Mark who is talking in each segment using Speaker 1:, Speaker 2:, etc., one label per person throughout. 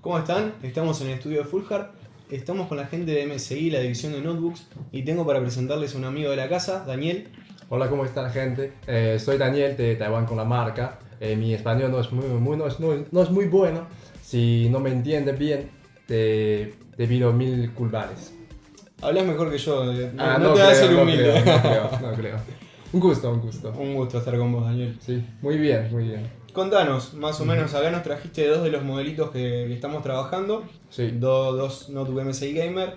Speaker 1: ¿Cómo están? Estamos en el estudio de Fulhar. Estamos con la gente de MSI, la división de notebooks, y tengo para presentarles a un amigo de la casa, Daniel.
Speaker 2: Hola, ¿cómo está gente? Eh, soy Daniel de Taiwán con la marca. Eh, mi español no es muy, muy, no es, no, no es muy bueno. Si no me entiendes bien, te, te pido mil culpares.
Speaker 1: Hablas mejor que yo, eh, no,
Speaker 2: Ah,
Speaker 1: no te ser
Speaker 2: no
Speaker 1: humilde.
Speaker 2: no creo, no creo. Un gusto, un gusto.
Speaker 1: un gusto estar con vos, Daniel.
Speaker 2: Sí, muy bien, muy bien.
Speaker 1: Contanos, más o menos, acá nos trajiste dos de los modelitos que, que estamos trabajando.
Speaker 2: Sí.
Speaker 1: Do- dos notebook MSI Gamer.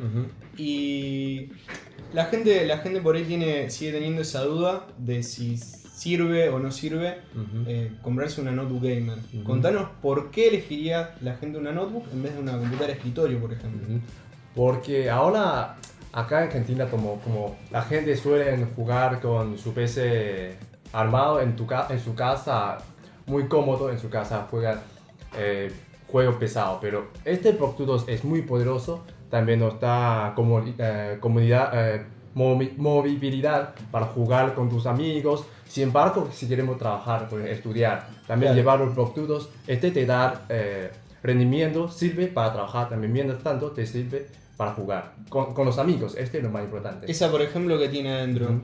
Speaker 1: Y la gente, la gente por ahí tiene, sigue teniendo esa duda de si sirve o no sirve eh, comprarse una notebook gamer. Contanos por qué elegiría la gente una notebook en vez de una computadora de escritorio, por ejemplo.
Speaker 2: Porque ahora acá en Argentina como, como la gente suele jugar con su PC armado en, tu en su casa, muy cómodo en su casa, juegan eh, juegos pesados. Pero este Pro 2 es muy poderoso, también nos da como, eh, comunidad, eh, movi- movilidad para jugar con tus amigos. Sin embargo, si queremos trabajar, pues, estudiar, también llevar los Pro 2, este te da eh, rendimiento, sirve para trabajar también, mientras tanto te sirve para jugar con, con los amigos, este es lo más importante.
Speaker 1: Esa, por ejemplo, que tiene adentro.
Speaker 2: Ujú.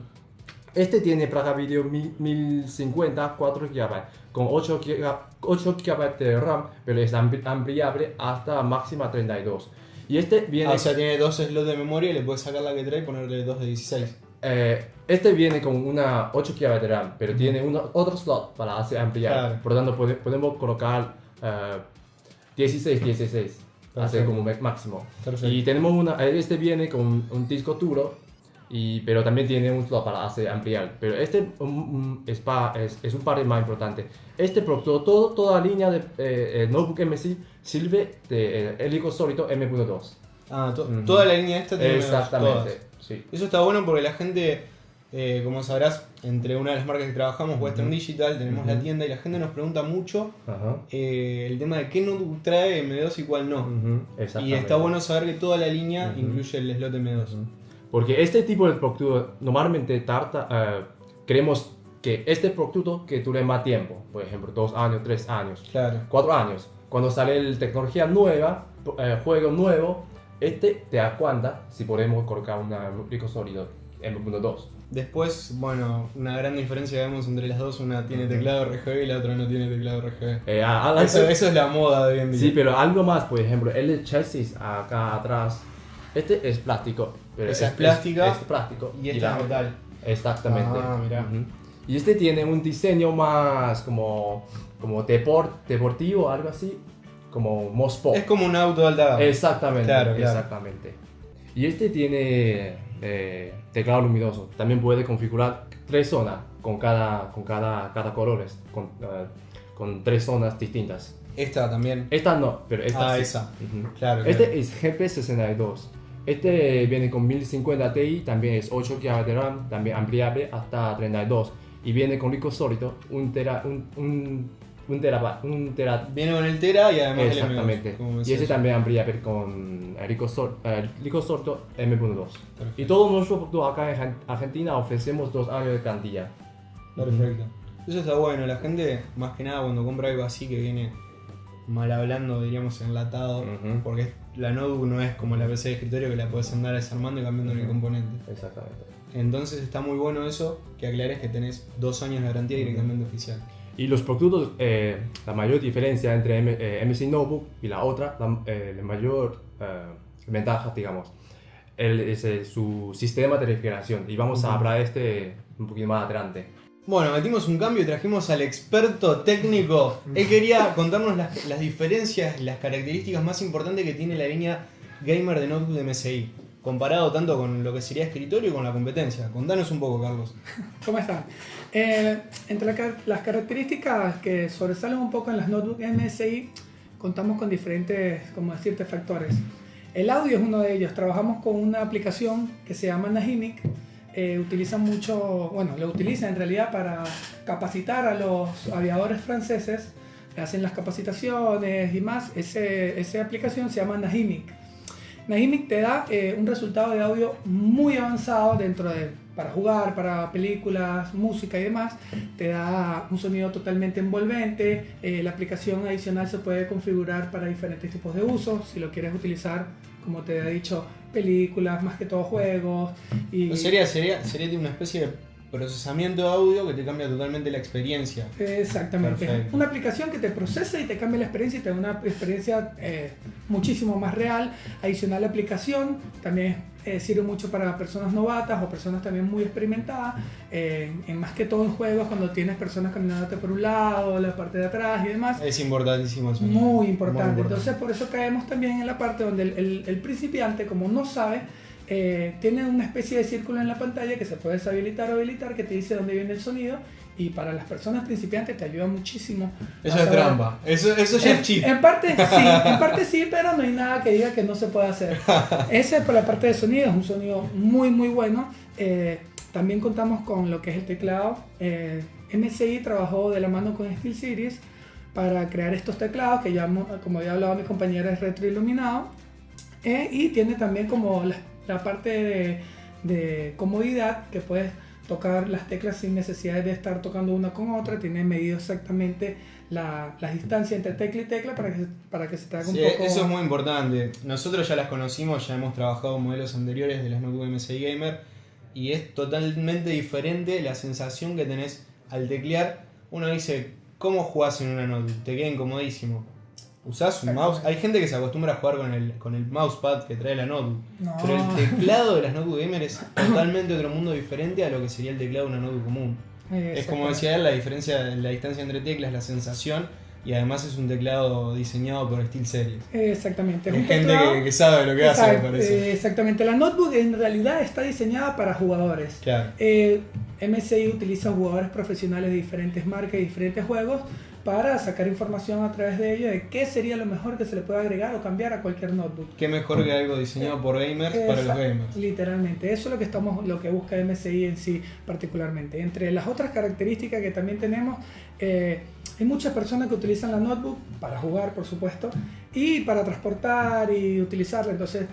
Speaker 2: Este tiene placa video 1050, 4 GB, con 8 GB, 8 GB de RAM, pero es ampli- ampliable hasta máxima 32. Y este viene,
Speaker 1: Ah, o sea, tiene dos slots de memoria y le puedes sacar la que trae y ponerle dos de 16.
Speaker 2: eh, este viene con una 8 GB de RAM, pero tiene una, otro slot para hacer ampliar.
Speaker 1: Claro.
Speaker 2: Por lo tanto, pode- podemos colocar eh, 16, 16, hacer
Speaker 1: Perfecto.
Speaker 2: como me- máximo.
Speaker 1: Perfecto.
Speaker 2: Y tenemos una, este viene con un disco duro, y, pero también tiene un para hacer ampliar. Pero este um, um, es, pa- es, es un par más importante. Este producto, todo, toda la línea de eh, eh, Notebook MSI sirve de eh, helico sólido M.2.
Speaker 1: Ah, to-
Speaker 2: Ujú.
Speaker 1: toda la línea esta tiene.
Speaker 2: Exactamente, sí.
Speaker 1: Eso está bueno porque la gente, eh, como sabrás, entre una de las marcas que trabajamos, Western Digital, tenemos la
Speaker 2: Ujú.
Speaker 1: tienda y la gente nos pregunta mucho eh, el tema de qué notebook trae M2 y cuál no. Y está bueno saber que toda la línea incluye el slot M2.
Speaker 2: Porque este tipo de producto normalmente tarda, eh, queremos que este producto que dure más tiempo, por ejemplo, dos años, tres años,
Speaker 1: Claro.
Speaker 2: cuatro años. Cuando sale la tecnología nueva, eh, juego nuevo, este te da cuenta si podemos colocar un rico sólido M.2.
Speaker 1: Después, bueno, una gran diferencia que vemos entre las dos, una tiene teclado RGB y la otra no tiene teclado RGB.
Speaker 2: Eh, a- a-
Speaker 1: Eso, eso es la moda de hoy en día.
Speaker 2: Sí, pero algo más, por ejemplo, el chasis acá atrás, este es plástico. Pero
Speaker 1: Esa es plástica
Speaker 2: Es, plástico.
Speaker 1: y esta es metal.
Speaker 2: Exactamente.
Speaker 1: Ah.
Speaker 2: Ujú. Y este tiene un diseño más como, como deport, deportivo, algo así, como Mospo.
Speaker 1: Es como un auto de alta gama.
Speaker 2: Exactamente,
Speaker 1: Claro, claro.
Speaker 2: exactamente. Y este tiene eh, teclado luminoso. También puede configurar tres zonas con cada, con cada, cada color, con, eh, con tres zonas distintas.
Speaker 1: Esta también.
Speaker 2: Esta no, pero esta
Speaker 1: Ah,
Speaker 2: sí.
Speaker 1: esa.
Speaker 2: Ujú.
Speaker 1: Claro.
Speaker 2: Este es GP62. Este viene con 1050 Ti, también es 8 GB de RAM, también ampliable hasta 32. Y viene con disco sólido, un tera, un, un, un tera, un tera
Speaker 1: Viene con el Tera y además
Speaker 2: Exactamente.
Speaker 1: el M2. como
Speaker 2: Y ese también ampliable con el disco sólido M.2.
Speaker 1: Perfecto.
Speaker 2: Y todos nuestros productos acá en Argen- Argentina ofrecemos dos años de garantía.
Speaker 1: Perfecto. Eso está bueno. La gente, más que nada, cuando compra algo así que viene mal hablando, diríamos enlatado,
Speaker 2: Ujú.
Speaker 1: porque la notebook no es como la PC de escritorio que la puedes andar desarmando y cambiando el
Speaker 2: Ujú.
Speaker 1: componente.
Speaker 2: Exactamente.
Speaker 1: Entonces está muy bueno eso, que aclares que tenés dos años de garantía directamente oficial.
Speaker 2: Y los productos, eh, la mayor diferencia entre M- eh, MSI Notebook y la otra, la, eh, la mayor eh, ventaja, digamos, el- es eh, su sistema de refrigeración. Y vamos a hablar de este un poquito más adelante.
Speaker 1: Bueno, metimos un cambio y trajimos al experto técnico. Él quería contarnos las, las diferencias, las características más importantes que tiene la línea gamer de notebook de MSI, comparado tanto con lo que sería escritorio y con la competencia. Contanos un poco, Carlos.
Speaker 3: ¿Cómo están? Eh, entre la las características que sobresalen un poco en las notebooks MSI, contamos con diferentes, como decirte, factores. El audio es uno de ellos. Trabajamos con una aplicación que se llama Nahimic. Eh, utiliza mucho, bueno, lo utiliza en realidad para capacitar a los aviadores franceses. Hacen las capacitaciones y más. Ese, esa aplicación se llama Nahimic. Nahimic te da eh, un resultado de audio muy avanzado dentro de para jugar, para películas, música y demás, te da un sonido totalmente envolvente. Eh, la aplicación adicional se puede configurar para diferentes tipos de usos. Si lo quieres utilizar, como te he dicho, películas, más que todo juegos. Y...
Speaker 1: Sería, sería, sería una especie de procesamiento de audio que te cambia totalmente la experiencia.
Speaker 3: Exactamente. Una aplicación que te procesa y te cambia la experiencia y te da una experiencia eh, muchísimo más real. Adicional la aplicación también eh, sirve mucho para personas novatas o personas también muy experimentadas. Eh, en más que todo en juegos, cuando tienes personas caminándote por un lado, la parte de atrás y demás.
Speaker 1: Es importantísimo
Speaker 3: eso. Muy importante. Entonces por eso caemos también en la parte donde el, el principiante, como no sabe, eh, tiene una especie de círculo en la pantalla que se puede deshabilitar o habilitar que te dice dónde viene el sonido y para las personas principiantes te ayuda muchísimo.
Speaker 1: Eso es trampa, eso, eso ya es chip.
Speaker 3: En parte sí, en parte sí, pero no hay nada que diga que no se puede hacer. Ese por la parte de sonido, es un sonido muy muy bueno. Eh, también contamos con lo que es el teclado. Eh, MSI trabajó de la mano con SteelSeries para crear estos teclados que ya, como había hablado mi compañera, es retroiluminado. Eh, y tiene también como las la parte de, comodidad que puedes tocar las teclas sin necesidad de estar tocando una con otra, tiene medido exactamente la, distancia entre tecla y tecla para que, para que se te haga un poco...
Speaker 1: Eso es muy importante. Nosotros ya las conocimos, ya hemos trabajado modelos anteriores de las notebooks MSI Gamer y es totalmente diferente la sensación que tenés al teclear. Uno dice, ¿cómo jugás en una notebook? Te queda incomodísimo. Usás un mouse. Hay gente que se acostumbra a jugar con el, con el mousepad que trae la notebook. Pero el teclado de las notebook gamer es totalmente otro mundo diferente a lo que sería el teclado de una notebook común. Es como decía él, la diferencia, la distancia entre teclas, la sensación. Y además es un teclado diseñado por SteelSeries.
Speaker 3: Exactamente.
Speaker 1: Hay gente que, sabe lo que hace, me parece.
Speaker 3: Exactamente. La notebook en realidad está diseñada para jugadores.
Speaker 1: Claro.
Speaker 3: Eh, MSI utiliza jugadores profesionales de diferentes marcas y diferentes juegos para sacar información a través de ello de qué sería lo mejor que se le puede agregar o cambiar a cualquier notebook.
Speaker 1: Qué mejor que algo diseñado por gamers para los gamers.
Speaker 3: Literalmente, eso es lo que estamos, lo que busca MSI en sí particularmente. Entre las otras características que también tenemos, eh, hay muchas personas que utilizan la notebook para jugar, por supuesto, y para transportar y utilizarla. Entonces,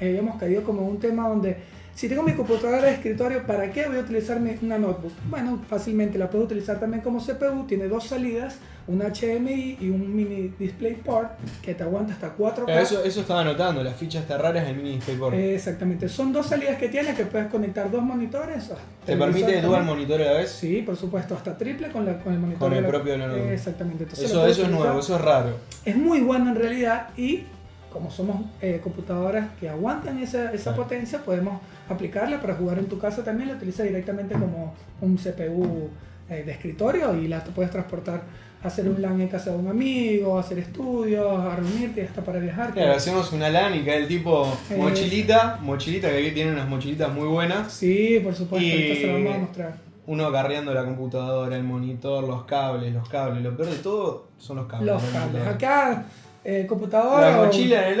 Speaker 3: eh, hemos caído como un tema donde si tengo mi computadora de escritorio, ¿para qué voy a utilizar una notebook? Bueno, fácilmente la puedo utilizar también como CPU, tiene dos salidas, un HDMI y un mini DisplayPort que te aguanta hasta 4K.
Speaker 1: Eso, eso estaba notando, las fichas raras del mini DisplayPort.
Speaker 3: exactamente, son dos salidas que tiene que puedes conectar dos monitores.
Speaker 1: ¿Te permite dual monitor a la vez?
Speaker 3: Sí, por supuesto, hasta triple con, con el monitor.
Speaker 1: Con el propio de la notebook.
Speaker 3: Exactamente.
Speaker 1: eso, eso es nuevo, eso es raro.
Speaker 3: Es muy bueno en realidad y como somos eh, computadoras que aguantan esa, esa potencia, podemos aplicarla para jugar en tu casa también, la utiliza directamente como un CPU eh, de escritorio y la puedes transportar a hacer un LAN en casa de un amigo, a hacer estudios, a reunirte, hasta para viajar.
Speaker 1: Claro, hacemos una LAN y cae el tipo mochilita, mochilita que aquí tiene unas mochilitas muy buenas.
Speaker 3: Sí, por supuesto, y... se lo vamos a mostrar.
Speaker 1: Uno agarreando la computadora, el monitor, los cables, los cables. Lo peor de todo son los cables.
Speaker 3: Los cables. Acá eh, computadora.
Speaker 1: La mochila el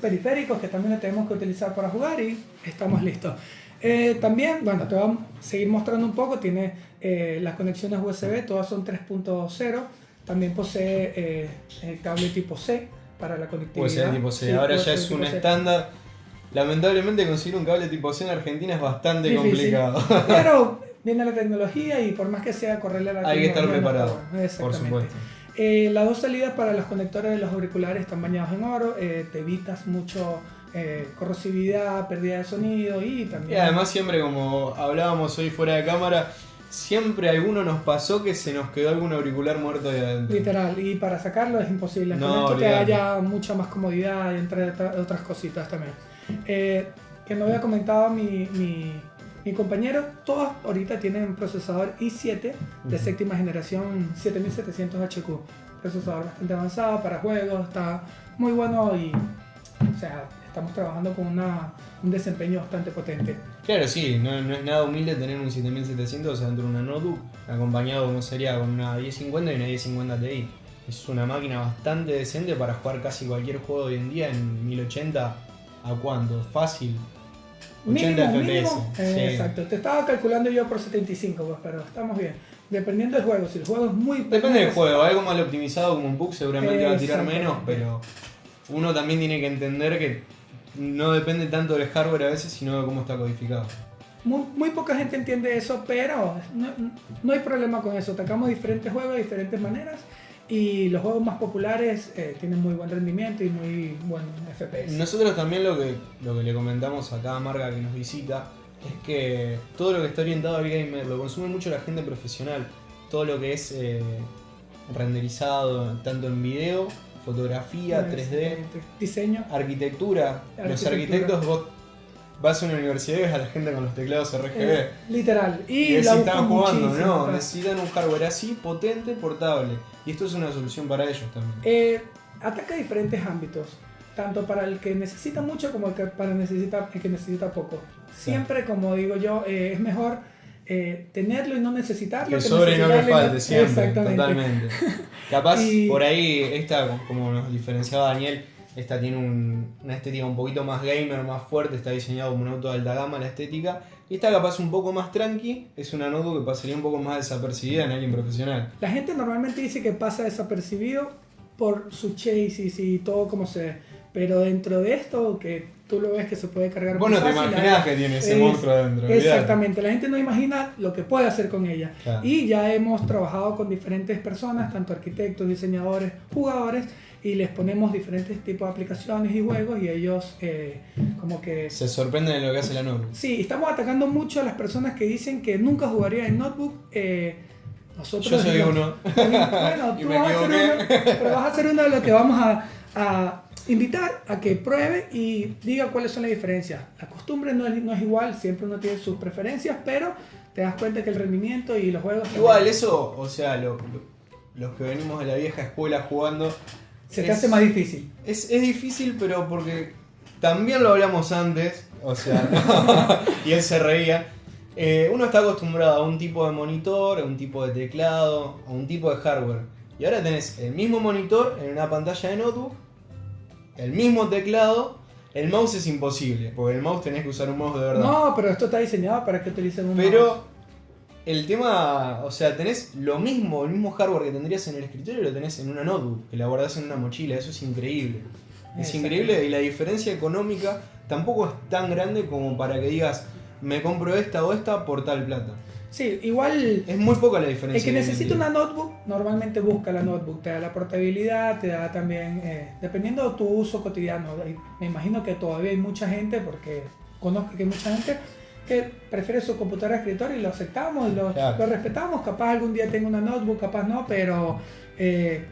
Speaker 3: periféricos que también lo tenemos que utilizar para jugar y estamos listos. Eh, también, bueno, te vamos a seguir mostrando un poco. Tiene eh, las conexiones USB, todas son 3.0. También posee el cable tipo C para la conectividad.
Speaker 1: USB tipo C. Ahora ya es un estándar. Lamentablemente conseguir un cable tipo C en Argentina es bastante complicado.
Speaker 3: Pero viene la tecnología y por más que sea correrle a la
Speaker 1: Hay que estar preparado, por supuesto.
Speaker 3: Eh, las dos salidas para los conectores de los auriculares están bañados en oro, eh, te evitas mucho eh, corrosividad, pérdida de sonido y también...
Speaker 1: Y además siempre como hablábamos hoy fuera de cámara, siempre alguno nos pasó que se nos quedó algún auricular muerto de adentro.
Speaker 3: Literal, y para sacarlo es imposible. No, Con esto te da ya mucha más comodidad y entre otras cositas también. que no había comentado mi mi compañero, todos ahorita tienen procesador i7 de séptima generación 7700 HQ. Procesador bastante avanzado para juegos, está muy bueno y o sea, estamos trabajando con una, un desempeño bastante potente.
Speaker 1: Claro, sí, no, no, es nada humilde tener un 7700 dentro de una notebook, acompañado como sería con una 1050 y una 1050 Ti. Es una máquina bastante decente para jugar casi cualquier juego hoy en día en 1080 a cuánto, fácil,
Speaker 3: 80 FPS. Exacto, te estaba calculando yo por 75, pues, pero estamos bien. Dependiendo del juego, si el juego es muy...
Speaker 1: Depende del juego, algo mal optimizado como un bug seguramente va a tirar menos, pero uno también tiene que entender que no depende tanto del hardware a veces, sino de cómo está codificado.
Speaker 3: Muy, muy poca gente entiende eso, pero no, no hay problema con eso. Atacamos diferentes juegos de diferentes maneras y los juegos más populares eh, tienen muy buen rendimiento y muy buen FPS.
Speaker 1: Nosotros también lo que, lo que le comentamos a cada marca que nos visita es que todo lo que está orientado al gamer lo consume mucho la gente profesional. Todo lo que es eh, renderizado tanto en video, fotografía, 3D,
Speaker 3: diseño,
Speaker 1: arquitectura. Los arquitectos vos vas a una universidad y ves a la gente con los teclados RGB.
Speaker 3: Eh, literal. Y,
Speaker 1: y necesitan jugando, no, necesitan un hardware así, potente, portable. Y esto es una solución para ellos también.
Speaker 3: Eh, ataca diferentes ámbitos, tanto para el que necesita mucho como el que para necesita, el que necesita poco. Siempre, como digo yo, eh, es mejor eh, tenerlo y no necesitarlo.
Speaker 1: Que, sobre y no que falte, siempre. Totalmente. Capaz, por ahí, esta, como nos diferenciaba Daniel, esta tiene una estética un poquito más gamer, más fuerte, está diseñado como un auto de alta gama la estética. Y esta capaz un poco más tranqui, es una notebook que pasaría un poco más desapercibida en alguien profesional.
Speaker 3: La gente normalmente dice que pasa desapercibido por su chasis y todo como se ve. Pero dentro de esto, que tú lo ves que se puede cargar
Speaker 1: Bueno, te imaginas que tiene ese monstruo dentro.
Speaker 3: Exactamente, la gente no imagina lo que puede hacer con ella. Y ya hemos trabajado con diferentes personas, tanto arquitectos, diseñadores, jugadores, y les ponemos diferentes tipos de aplicaciones y juegos y ellos eh, como que...
Speaker 1: Se sorprenden de lo que hace la notebook.
Speaker 3: Sí, estamos atacando mucho a las personas que dicen que nunca jugarían en notebook. Eh, nosotros
Speaker 1: Yo soy uno.
Speaker 3: Bueno, tú vas a, ser uno, pero vas a ser uno de los que vamos a, a, invitar a que pruebe y diga cuáles son las diferencias. La costumbre no es, no es igual, siempre uno tiene sus preferencias, pero te das cuenta que el rendimiento y los juegos...
Speaker 1: Igual, eso, o sea, lo, los que venimos de la vieja escuela jugando
Speaker 3: se te hace más difícil.
Speaker 1: Es, es, difícil, pero porque también lo hablamos antes, o sea, y él se reía. Eh, uno está acostumbrado a un tipo de monitor, a un tipo de teclado, a un tipo de hardware. Y ahora tenés el mismo monitor en una pantalla de notebook, el mismo teclado. El mouse es imposible, porque el mouse tenés que usar un mouse de verdad.
Speaker 3: No, pero esto está diseñado para que utilicen un
Speaker 1: pero,
Speaker 3: mouse.
Speaker 1: El tema, o sea, tenés lo mismo, el mismo hardware que tendrías en el escritorio, lo tenés en una notebook, que la guardás en una mochila, eso es increíble. Es increíble y la diferencia económica tampoco es tan grande como para que digas, me compro esta o esta por tal plata.
Speaker 3: Sí, igual...
Speaker 1: Es muy poca la diferencia.
Speaker 3: El que necesita una notebook normalmente busca la notebook, te da la portabilidad, te da también, eh, dependiendo de tu uso cotidiano, me imagino que todavía hay mucha gente, porque conozco que hay mucha gente que prefiere su computadora de escritorio y lo aceptamos, lo, lo respetamos, capaz algún día tengo una notebook, capaz no, pero eh,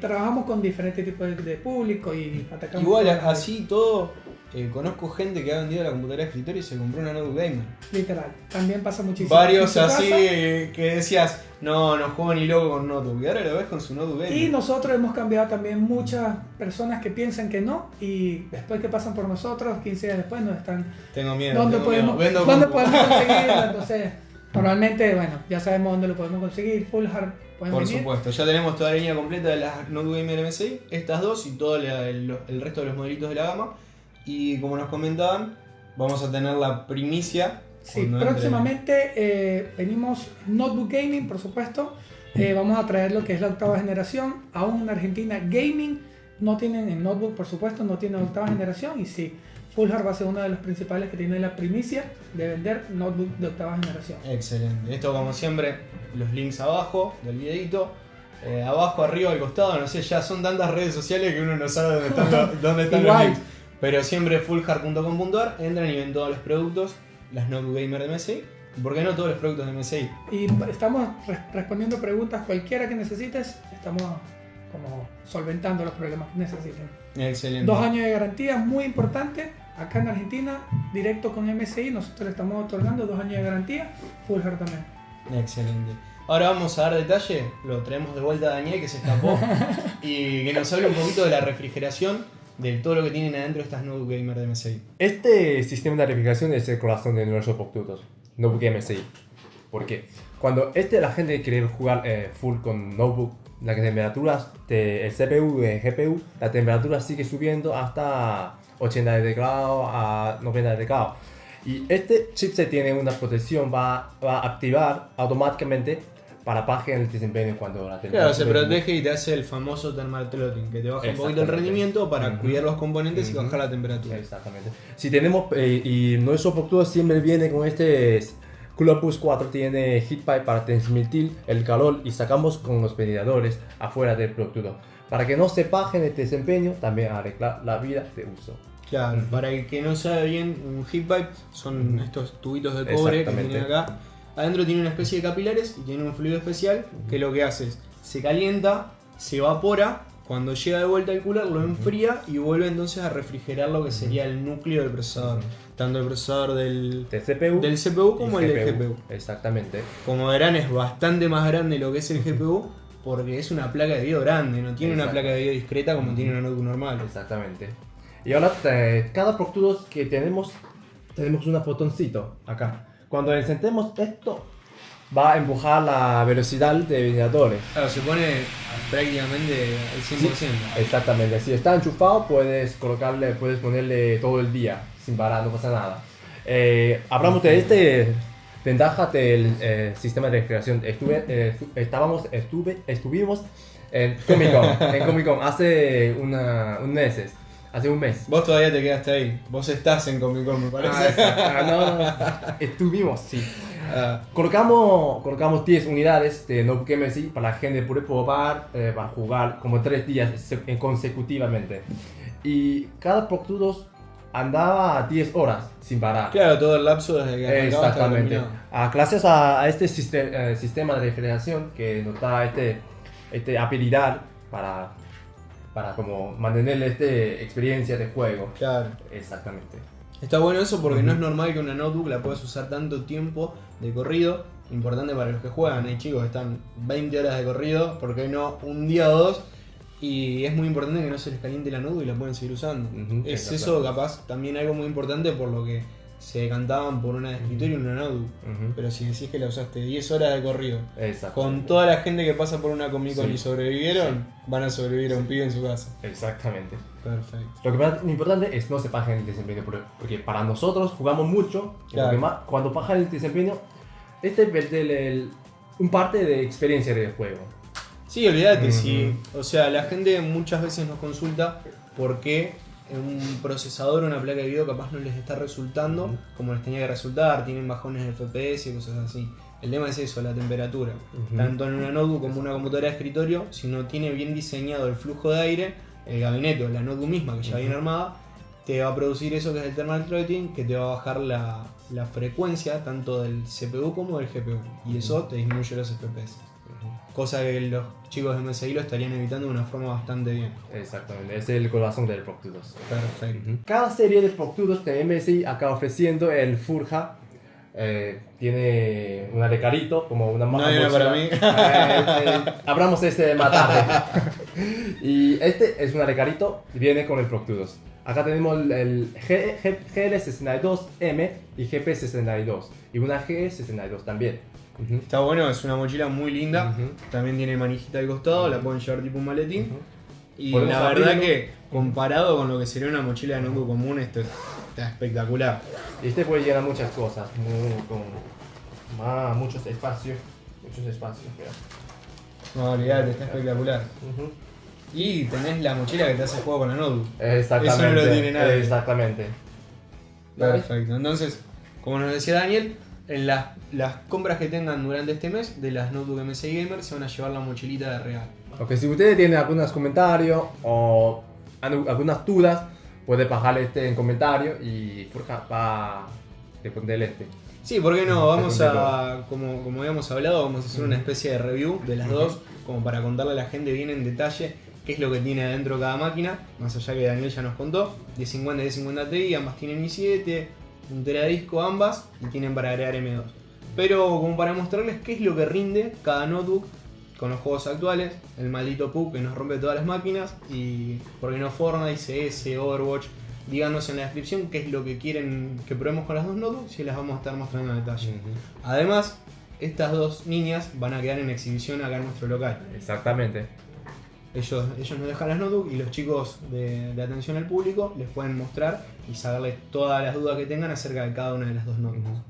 Speaker 3: trabajamos con diferentes tipos de, público y atacamos.
Speaker 1: Igual así todo, eh, conozco gente que ha vendido la computadora de escritorio y se compró una notebook gamer.
Speaker 3: Literal, también pasa muchísimo.
Speaker 1: Varios así que decías, no, no juego ni loco con notebook. Y ahora lo ves con su notebook gamer.
Speaker 3: Y nosotros hemos cambiado también muchas personas que piensan que no y después que pasan por nosotros, 15 días después nos están...
Speaker 1: Tengo miedo.
Speaker 3: ¿Dónde, podemos, ¿dónde podemos conseguirlo? Entonces, normalmente, bueno, ya sabemos dónde lo podemos conseguir. Full Hard
Speaker 1: por supuesto, ya tenemos toda la línea completa de las Notebook Gamer MSI, estas dos y todo el, el resto de los modelitos de la gama. Y como nos comentaban, vamos a tener la primicia.
Speaker 3: Sí, próximamente eh, venimos Notebook Gaming, por supuesto. Eh, vamos a traer lo que es la octava generación. Aún en Argentina, Gaming no tienen en Notebook, por supuesto, no tienen octava generación. Y sí, Fullhard va a ser uno de los principales que tiene la primicia de vender notebook de octava generación.
Speaker 1: Excelente. Esto, como siempre, los links abajo del videito. Eh, abajo, arriba, al costado, no sé, ya son tantas redes sociales que uno no sabe dónde están, dónde están los links. Pero siempre fullhard.com.ar, entran y ven todos los productos, las Notebook Gamer de MSI. ¿Por qué no todos los productos de MSI?
Speaker 3: Y estamos respondiendo preguntas cualquiera que necesites, estamos como solventando los problemas que necesiten.
Speaker 1: Excelente.
Speaker 3: Dos años de garantía, muy importante. Acá en Argentina, directo con MSI, nosotros le estamos otorgando dos años de garantía, Full Hard también.
Speaker 1: Excelente. Ahora vamos a dar detalle, lo traemos de vuelta a Daniel que se escapó y que nos hable un poquito de la refrigeración de todo lo que tienen adentro estas notebook gamer de MSI.
Speaker 2: Este sistema de refrigeración es el corazón de nuestros productos, notebook MSI. Porque cuando este la gente quiere jugar eh, full con notebook, las temperaturas del CPU y el GPU, la temperatura sigue subiendo hasta 80 grados a 90 grados. Y este chipset tiene una protección, va, va a activar automáticamente para bajar el desempeño cuando la
Speaker 1: Claro, se protege y te hace el famoso thermal throttling, que te baja un poquito el rendimiento para
Speaker 2: Ujú.
Speaker 1: cuidar los componentes y
Speaker 2: Ujú.
Speaker 1: bajar la temperatura.
Speaker 2: Exactamente. Si tenemos, eh, y nuestro producto siempre viene con este Clubus 4, tiene heat pipe para transmitir el calor y sacamos con los ventiladores afuera del producto. Para que no se baje el desempeño, también arreglar la vida de uso.
Speaker 1: Claro, para el que no sabe bien, un heat pipe son estos tubitos de cobre que tienen acá. Adentro tiene una especie de capilares y tiene un fluido especial que lo que hace es se calienta, se evapora, cuando llega de vuelta al cooler lo enfría y vuelve entonces a refrigerar lo que sería el núcleo del procesador. Tanto el procesador del,
Speaker 2: Del CPU,
Speaker 1: del CPU como el del GPU.
Speaker 2: Exactamente.
Speaker 1: Como verán es bastante más grande lo que es el GPU porque es una placa de video grande, no tiene una placa de video discreta como tiene una notebook normal.
Speaker 2: Exactamente. Y ahora eh, cada producto que tenemos, tenemos un botoncito acá. Cuando encendemos esto, va a empujar la velocidad de ventiladores.
Speaker 1: Claro, se pone prácticamente al 100%.
Speaker 2: Exactamente. Si está enchufado, puedes colocarle, puedes ponerle todo el día sin parar, no pasa nada. Eh, hablamos de este ventaja del eh, sistema de refrigeración. Estuve, eh, estábamos, estuve, estuvimos en Comic Con, en Comic Con hace una, un meses, hace un mes.
Speaker 1: Vos todavía te quedaste ahí. Vos estás en Comic Con, me parece.
Speaker 2: Ah. Ah, no, no, no. Estuvimos, sí.
Speaker 1: Ah,
Speaker 2: Colocamos, colocamos 10 unidades de Notebook MSI para la gente poder probar, eh, para jugar como 3 días eh, consecutivamente. Y cada producto andaba 10 horas sin parar.
Speaker 1: claro, todo el lapso desde que
Speaker 2: Exactamente. Ah, gracias a, a este siste- eh, sistema de refrigeración que nos da este, este habilidad para, para como mantener esta experiencia de juego.
Speaker 1: Claro.
Speaker 2: Exactamente.
Speaker 1: Está bueno eso porque no es normal que una notebook la puedas usar tanto tiempo de corrido. Importante para los que juegan, hay chicos que están 20 horas de corrido, ¿por qué no? Un día o dos. Y es muy importante que no se les caliente la notebook y la pueden seguir usando. Es eso capaz también algo muy importante por lo que se decantaban por una de escritorio y una notebook.
Speaker 2: Ujú.
Speaker 1: Pero si decís que la usaste 10 horas de corrido, con toda la gente que pasa por una Comic Con
Speaker 2: Sí.
Speaker 1: y sobrevivieron, van a sobrevivir a un pibe en su casa.
Speaker 2: Exactamente.
Speaker 1: Perfecto.
Speaker 2: Lo que más importante es no se baje el desempeño, porque- para nosotros jugamos mucho, lo
Speaker 1: Claro.
Speaker 2: que más- cuando baja el desempeño, este el- el- un parte de experiencia del juego.
Speaker 1: Sí, olvídate, sí. O sea, la gente muchas veces nos consulta por qué un procesador o una placa de video capaz no les está resultando como les tenía que resultar, tienen bajones de FPS y cosas así. El tema es eso, la temperatura. Tanto en una notebook como en una computadora de escritorio, si no tiene bien diseñado el flujo de aire, el gabinete o la notebook misma que ya
Speaker 2: Ujú.
Speaker 1: viene armada, te va a producir eso que es el thermal throttling, que te va a bajar la, la frecuencia tanto del CPU como del GPU. Y eso te disminuye los FPS. Cosa que los chicos de MSI lo estarían evitando de una forma bastante bien.
Speaker 2: Exactamente, ese es el corazón del Proctudos.
Speaker 1: Perfecto.
Speaker 2: Cada serie de Proctudos de MSI acá ofreciendo el Furja. eh, tiene una de carito, como una
Speaker 1: No hay una para mí.
Speaker 2: Eh, eh, abramos este más tarde. y este es una de carito, viene con el Proctudos. Acá tenemos el, el G- G- GL62M y GP62. Y una G62 también.
Speaker 1: Está bueno, es una mochila muy linda. También tiene manijita al costado, la pueden llevar tipo un maletín. Y la verdad
Speaker 2: abrirlo.
Speaker 1: que comparado con lo que sería una mochila de notebook común, esto está espectacular.
Speaker 2: Este puede llenar muchas cosas, muy- con más, muchos espacios. Muchos espacios. mira.
Speaker 1: No, olvidate, está espectacular. Y tenés la mochila que te hace juego con la notebook.
Speaker 2: Exactamente.
Speaker 1: Eso no lo tiene nadie.
Speaker 2: Exactamente.
Speaker 1: Perfecto. Entonces, como nos decía Daniel, las, las compras que tengan durante este mes de las notebook MSI Gamer se van a llevar la mochilita de regalo.
Speaker 2: Ok, si ustedes tienen algunos comentarios o algunas dudas, puede bajar este en comentario y Furja va a responder este.
Speaker 1: Sí, ¿por qué no? Vamos a, como, como habíamos hablado, vamos a hacer una especie de review de las dos, como para contarle a la gente bien en detalle qué es lo que tiene adentro cada máquina, más allá que Daniel ya nos contó, 1050 y 1050 Ti, ambas tienen i7, un teradisco ambas y tienen para agregar M2. Pero como para mostrarles qué es lo que rinde cada notebook con los juegos actuales, el maldito PUC que nos rompe todas las máquinas y por qué no Fortnite, CS, Overwatch, díganos en la descripción qué es lo que quieren que probemos con las dos notebooks y las vamos a estar mostrando en detalle. Además, estas dos niñas van a quedar en exhibición acá en nuestro local.
Speaker 2: Exactamente.
Speaker 1: Ellos, ellos nos dejan las notebooks y los chicos de, de atención al público les pueden mostrar y saberles todas las dudas que tengan acerca de cada una de las dos notebooks.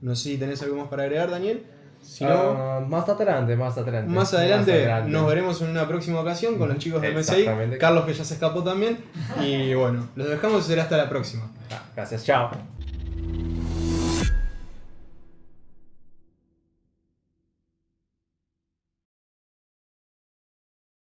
Speaker 1: No sé si tenés algo más para agregar, Daniel. Si no,
Speaker 2: Ah, más adelante, más adelante.
Speaker 1: más adelante
Speaker 2: adelante.
Speaker 1: nos veremos en una próxima ocasión con los chicos de MSI. Carlos que ya se escapó también. Y bueno, los dejamos y será hasta la próxima.
Speaker 2: Ah, Gracias, chao.